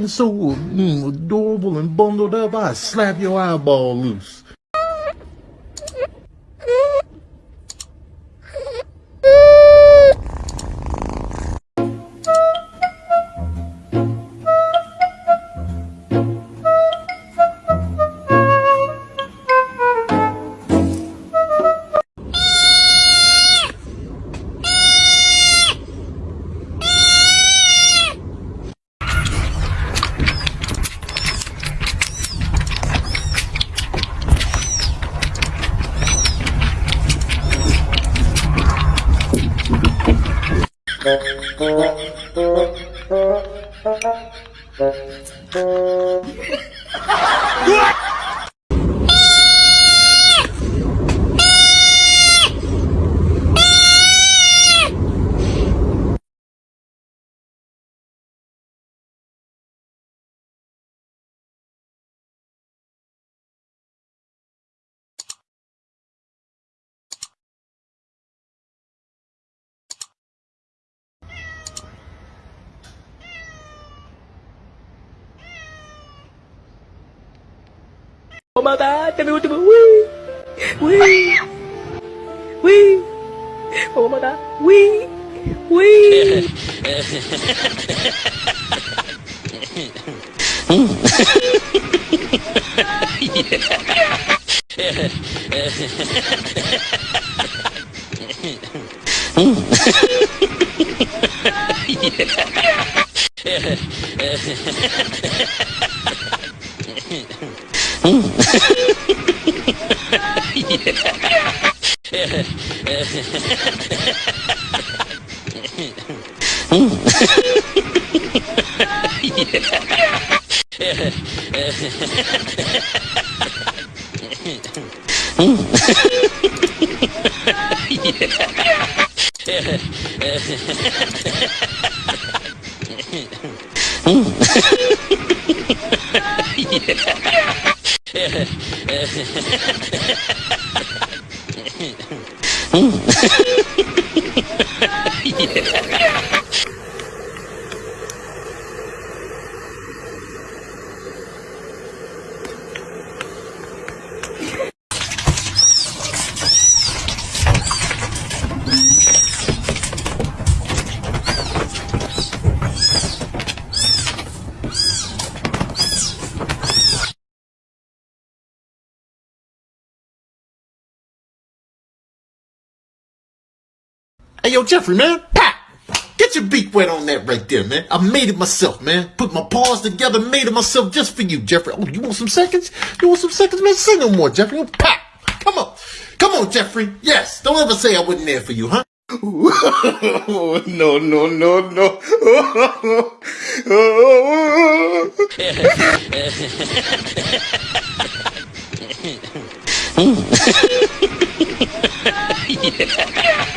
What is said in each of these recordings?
and so mm, adorable and bundled up, I'd slap your eyeball loose. Uh -huh. Mamá, dame último. Uy. Uy. Uy. Mamá, uy. Uy. yeah. Hum. Hey, yo, Jeffrey, man. Pat! Get your beak wet on that right there, man. I made it myself, man. Put my paws together, made it myself just for you, Jeffrey. Oh, you want some seconds? You want some seconds, man? Say no more, Jeffrey. Pat! Come on. Come on, Jeffrey. Yes. Don't ever say I wasn't there for you, huh? no, no, no, no.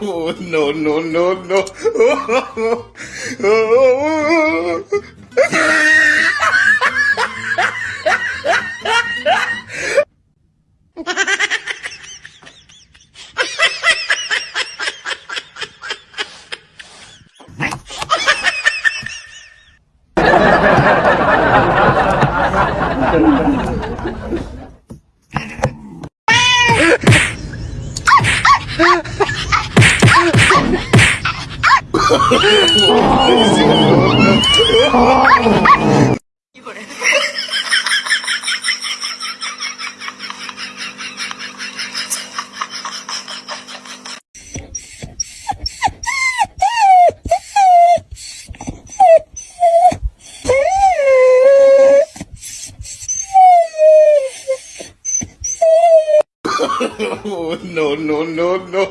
oh, no, no, no, no. no, no, no, no.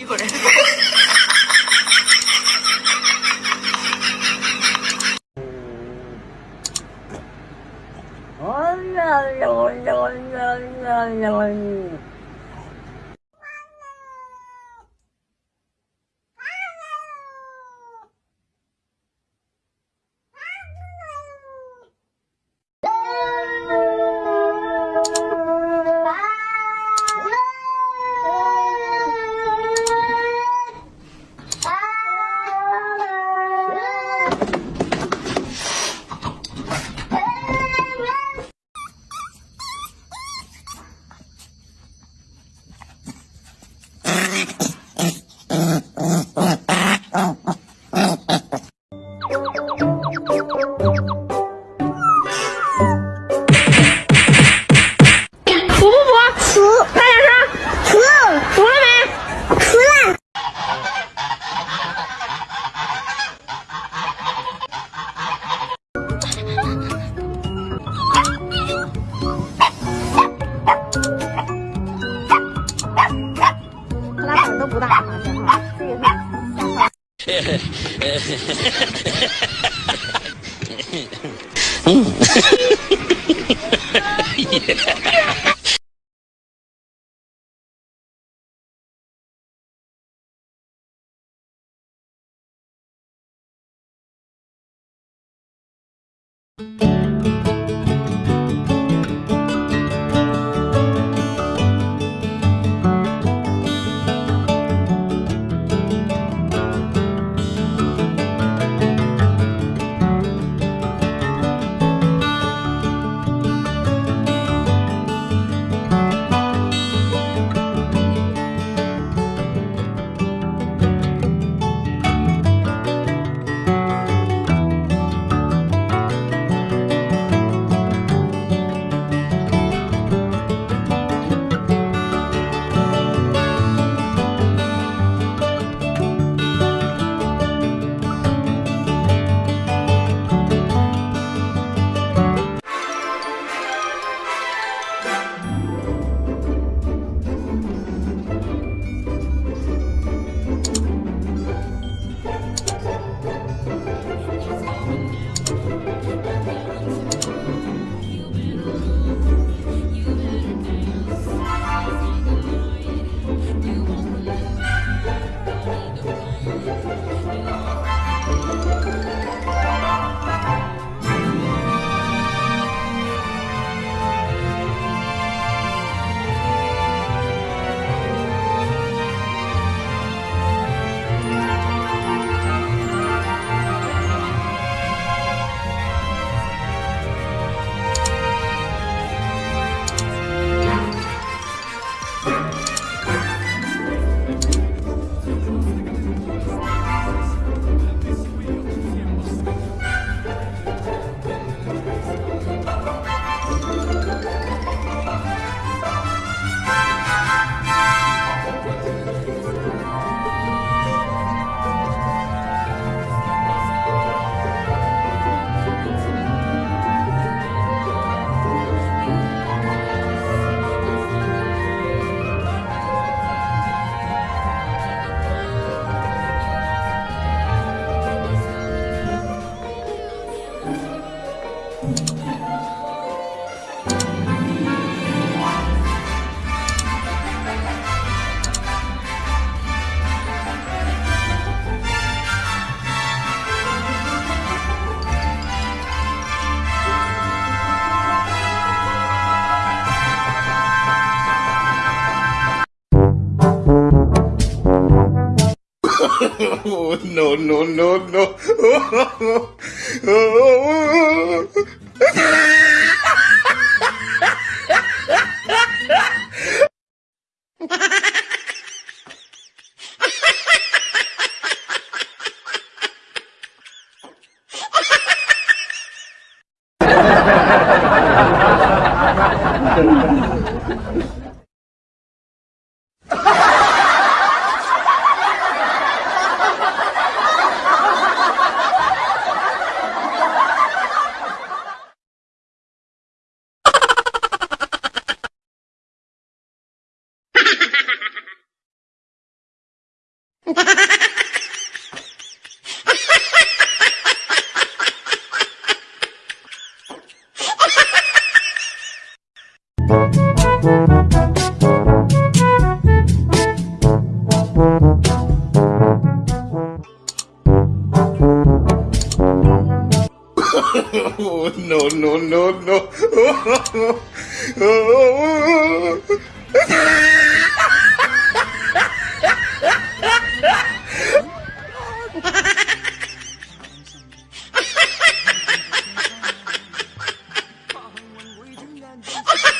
Oh করে Oh no, no, no, no, no. hum. Oh, no, no, no, no, no, no, no. Ha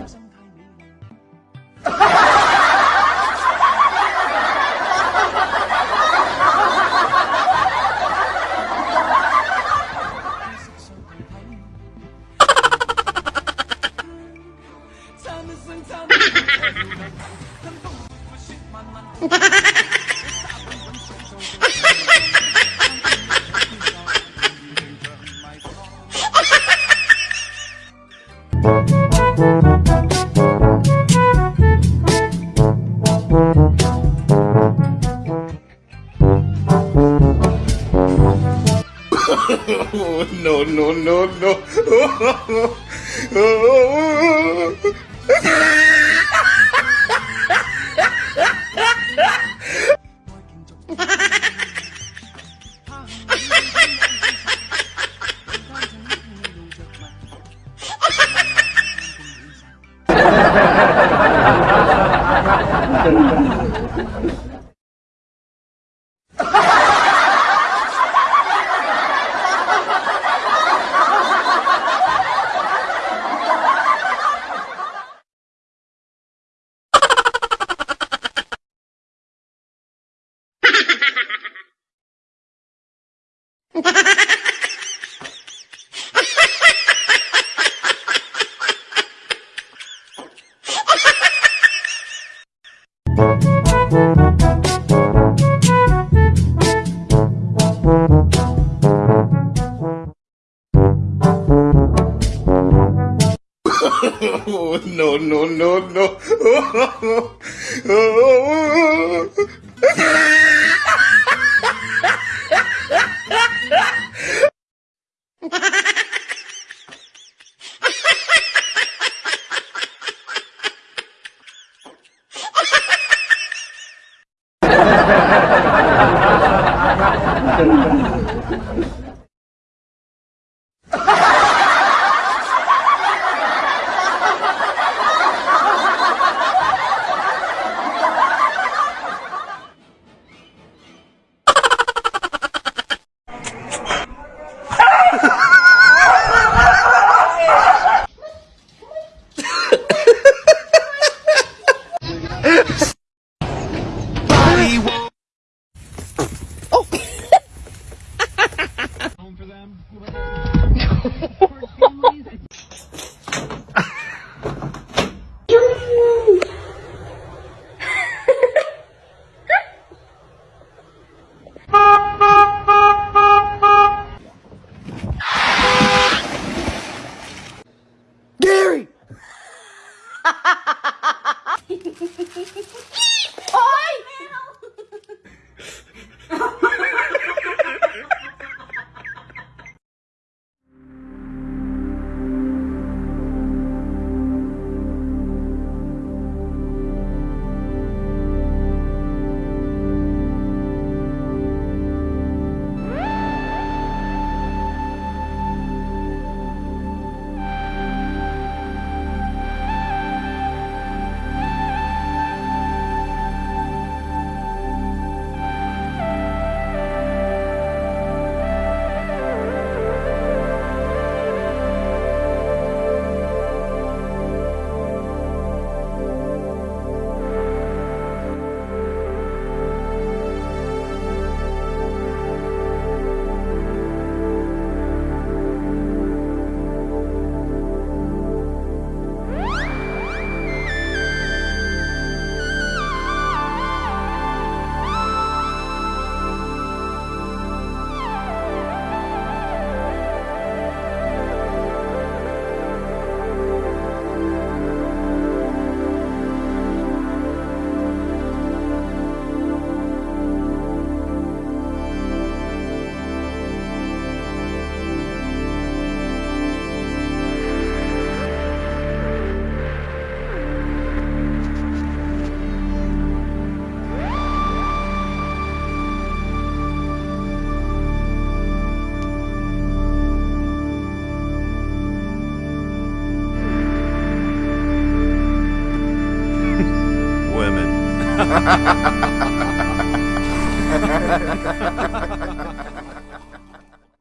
no, no, no, no. Oh, Oh, no, no, no, no.